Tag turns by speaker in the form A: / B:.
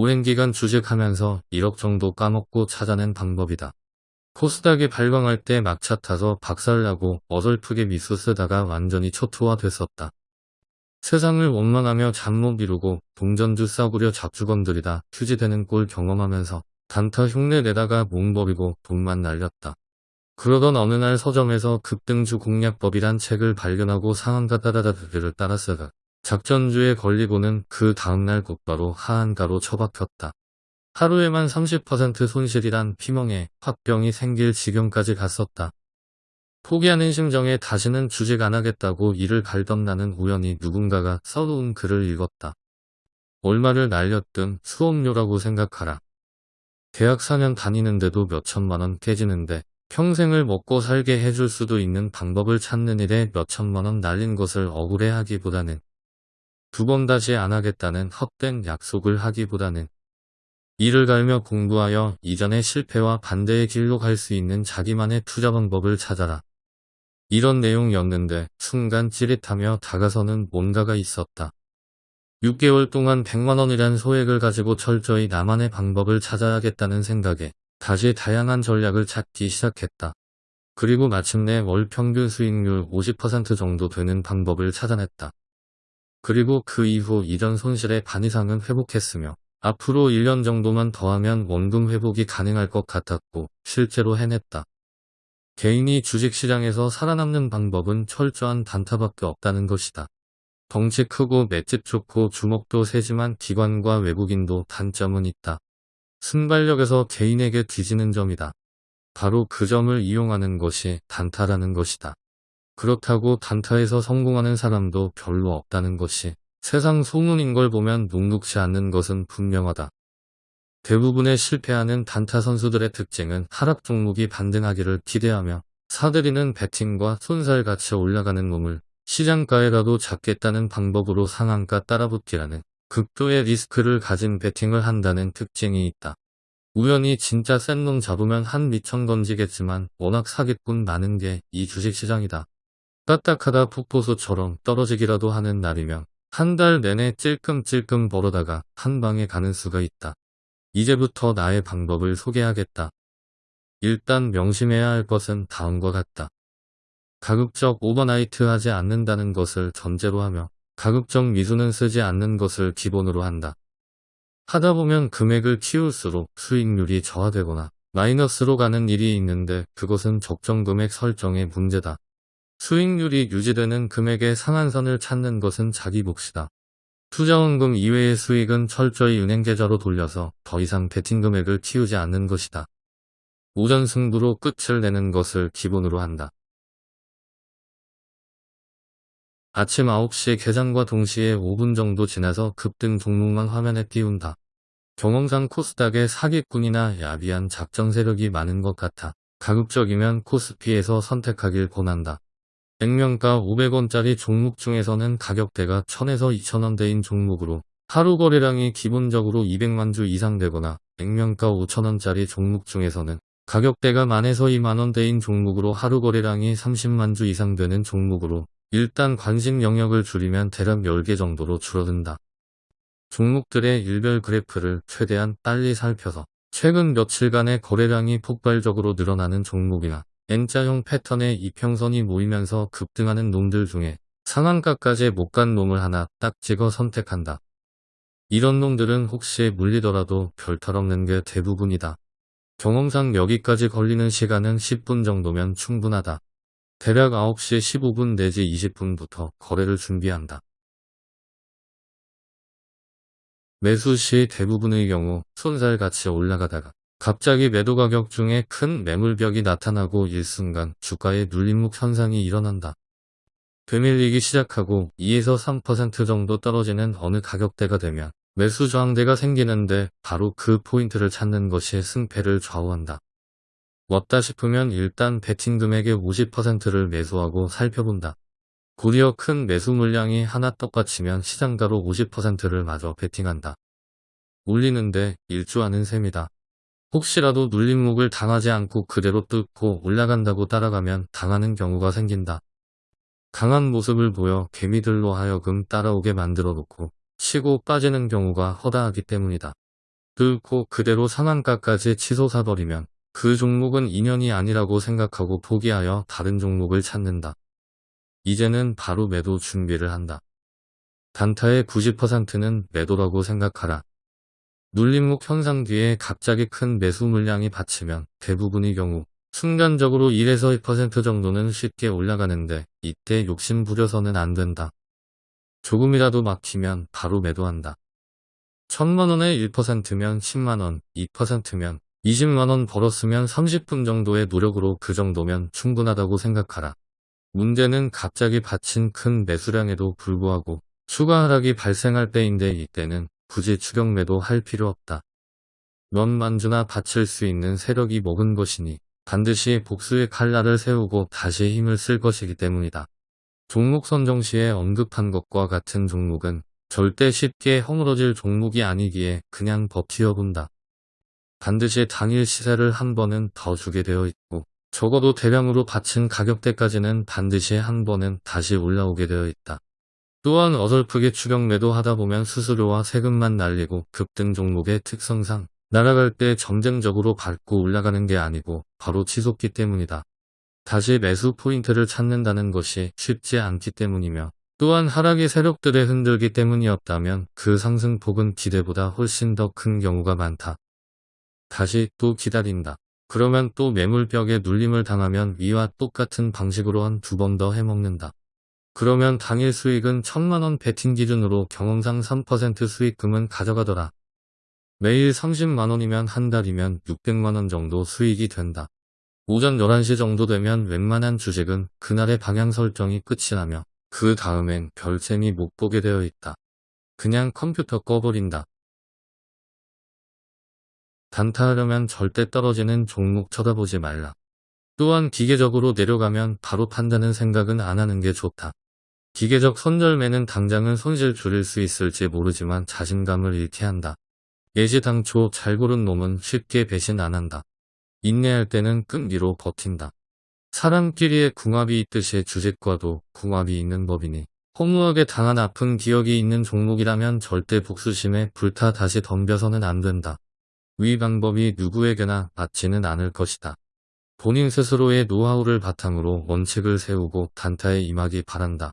A: 오랜 기간 주식하면서 1억 정도 까먹고 찾아낸 방법이다. 코스닥이 발광할 때 막차 타서 박살나고 어설프게 미수 쓰다가 완전히 초토화 됐었다. 세상을 원망하며 잠 못 이루고 동전주 싸구려 잡주건들이다 휴지되는 꼴 경험하면서 단타 흉내 내다가 몸버리고 돈만 날렸다. 그러던 어느 날 서점에서 급등주 공략법이란 책을 발견하고 상한가 따다다드를 따라 쓰다 작전주에 걸리고는 그 다음날 곧바로 하한가로 처박혔다. 하루에만 30% 손실이란 피멍에 화병이 생길 지경까지 갔었다. 포기하는 심정에 다시는 주직 안 하겠다고 일을 갈던 나는 우연히 누군가가 써놓은 글을 읽었다. 얼마를 날렸든 수업료라고 생각하라. 대학 4년 다니는데도 몇천만 원 깨지는데 평생을 먹고 살게 해줄 수도 있는 방법을 찾는 일에 몇천만 원 날린 것을 억울해하기보다는 두 번 다시 안 하겠다는 헛된 약속을 하기보다는 이를 갈며 공부하여 이전의 실패와 반대의 길로 갈 수 있는 자기만의 투자 방법을 찾아라. 이런 내용이었는데 순간 찌릿하며 다가서는 뭔가가 있었다. 6개월 동안 100만원이란 소액을 가지고 철저히 나만의 방법을 찾아야겠다는 생각에 다시 다양한 전략을 찾기 시작했다. 그리고 마침내 월 평균 수익률 50% 정도 되는 방법을 찾아냈다. 그리고 그 이후 이전 손실의 반 이상은 회복했으며 앞으로 1년 정도만 더하면 원금 회복이 가능할 것 같았고 실제로 해냈다. 개인이 주식시장에서 살아남는 방법은 철저한 단타밖에 없다는 것이다. 덩치 크고 맷집 좋고 주먹도 세지만 기관과 외국인도 단점은 있다. 순발력에서 개인에게 뒤지는 점이다. 바로 그 점을 이용하는 것이 단타라는 것이다. 그렇다고 단타에서 성공하는 사람도 별로 없다는 것이 세상 소문인 걸 보면 녹록지 않는 것은 분명하다. 대부분의 실패하는 단타 선수들의 특징은 하락 종목이 반등하기를 기대하며 사들이는 배팅과 손살같이 올라가는 몸을 시장가에라도 잡겠다는 방법으로 상한가 따라붙기라는 극도의 리스크를 가진 배팅을 한다는 특징이 있다. 우연히 진짜 센놈 잡으면 한 미천 던지겠지만 워낙 사기꾼 많은 게 이 주식시장이다. 까딱하다 폭포수처럼 떨어지기라도 하는 날이면 한 달 내내 찔끔찔끔 벌어다가 한 방에 가는 수가 있다. 이제부터 나의 방법을 소개하겠다. 일단 명심해야 할 것은 다음과 같다. 가급적 overnight 하지 않는다는 것을 전제로 하며 가급적 미수는 쓰지 않는 것을 기본으로 한다. 하다 보면 금액을 키울수록 수익률이 저하되거나 마이너스로 가는 일이 있는데 그것은 적정 금액 설정의 문제다. 수익률이 유지되는 금액의 상한선을 찾는 것은 자기 몫이다. 투자원금 이외의 수익은 철저히 은행 계좌로 돌려서 더 이상 베팅 금액을 키우지 않는 것이다. 오전 승부로 끝을 내는 것을 기본으로 한다. 아침 9시 개장과 동시에 5분 정도 지나서 급등 종목만 화면에 띄운다. 경험상 코스닥에 사기꾼이나 야비한 작정 세력이 많은 것 같아 가급적이면 코스피에서 선택하길 권한다. 액면가 500원짜리 종목 중에서는 가격대가 1000에서 2000원대인 종목으로 하루 거래량이 기본적으로 200만 주 이상 되거나 액면가 5천원짜리 종목 중에서는 가격대가 만에서 2만원대인 종목으로 하루 거래량이 30만 주 이상 되는 종목으로 일단 관심 영역을 줄이면 대략 10개 정도로 줄어든다. 종목들의 일별 그래프를 최대한 빨리 살펴서 최근 며칠간의 거래량이 폭발적으로 늘어나는 종목이나 N자형 패턴의 이평선이 모이면서 급등하는 놈들 중에 상한가까지 못 간 놈을 하나 딱 찍어 선택한다. 이런 놈들은 혹시 물리더라도 별탈 없는 게 대부분이다. 경험상 여기까지 걸리는 시간은 10분 정도면 충분하다. 대략 9시 15분 내지 20분부터 거래를 준비한다. 매수 시 대부분의 경우 손살같이 올라가다가 갑자기 매도 가격 중에 큰 매물벽이 나타나고 일순간 주가에 눌림목 현상이 일어난다. 되밀리기 시작하고 2에서 3% 정도 떨어지는 어느 가격대가 되면 매수 저항대가 생기는데 바로 그 포인트를 찾는 것이 승패를 좌우한다. 왔다 싶으면 일단 베팅 금액의 50%를 매수하고 살펴본다. 곧이어 큰 매수 물량이 하나 똑같이면 시장가로 50%를 마저 베팅한다. 올리는데 일주하는 셈이다. 혹시라도 눌림목을 당하지 않고 그대로 뚫고 올라간다고 따라가면 당하는 경우가 생긴다. 강한 모습을 보여 개미들로 하여금 따라오게 만들어 놓고 치고 빠지는 경우가 허다하기 때문이다. 뚫고 그대로 상한가까지 치솟아버리면 그 종목은 인연이 아니라고 생각하고 포기하여 다른 종목을 찾는다. 이제는 바로 매도 준비를 한다. 단타의 90%는 매도라고 생각하라. 눌림목 현상 뒤에 갑자기 큰 매수 물량이 받치면 대부분의 경우 순간적으로 1에서 2% 정도는 쉽게 올라가는데 이때 욕심 부려서는 안 된다. 조금이라도 막히면 바로 매도한다. 천만원에 1%면 10만원, 2%면 20만원 벌었으면 30분 정도의 노력으로 그 정도면 충분하다고 생각하라. 문제는 갑자기 받친 큰 매수량에도 불구하고 추가 하락이 발생할 때인데 이때는 굳이 추격 매도 할 필요 없다. 넌 만주나 받칠 수 있는 세력이 먹은 것이니 반드시 복수의 칼날을 세우고 다시 힘을 쓸 것이기 때문이다. 종목 선정 시에 언급한 것과 같은 종목은 절대 쉽게 허물어질 종목이 아니기에 그냥 버티어본다. 반드시 당일 시세를 한 번은 더 주게 되어 있고 적어도 대량으로 받친 가격대까지는 반드시 한 번은 다시 올라오게 되어 있다. 또한 어설프게 추격 매도 하다 보면 수수료와 세금만 날리고 급등 종목의 특성상 날아갈 때 점쟁적으로 밟고 올라가는 게 아니고 바로 치솟기 때문이다. 다시 매수 포인트를 찾는다는 것이 쉽지 않기 때문이며 또한 하락의 세력들에 흔들기 때문이었다면 그 상승폭은 기대보다 훨씬 더 큰 경우가 많다. 다시 또 기다린다. 그러면 또 매물벽에 눌림을 당하면 위와 똑같은 방식으로 한 두 번 더 해먹는다. 그러면 당일 수익은 천만원 베팅 기준으로 경험상 3% 수익금은 가져가더라. 매일 30만원이면 한 달이면 600만원 정도 수익이 된다. 오전 11시 정도 되면 웬만한 주식은 그날의 방향 설정이 끝이 나며 그 다음엔 별셈이 못 보게 되어 있다. 그냥 컴퓨터 꺼버린다. 단타하려면 절대 떨어지는 종목 쳐다보지 말라. 또한 기계적으로 내려가면 바로 판다는 생각은 안 하는 게 좋다. 기계적 선절매는 당장은 손실 줄일 수 있을지 모르지만 자신감을 잃게 한다. 예시 당초 잘 고른 놈은 쉽게 배신 안 한다. 인내할 때는 끈기로 버틴다. 사람끼리의 궁합이 있듯이 주식과도 궁합이 있는 법이니 허무하게 당한 아픈 기억이 있는 종목이라면 절대 복수심에 불타 다시 덤벼서는 안 된다. 위 방법이 누구에게나 맞지는 않을 것이다. 본인 스스로의 노하우를 바탕으로 원칙을 세우고 단타에 임하기 바란다.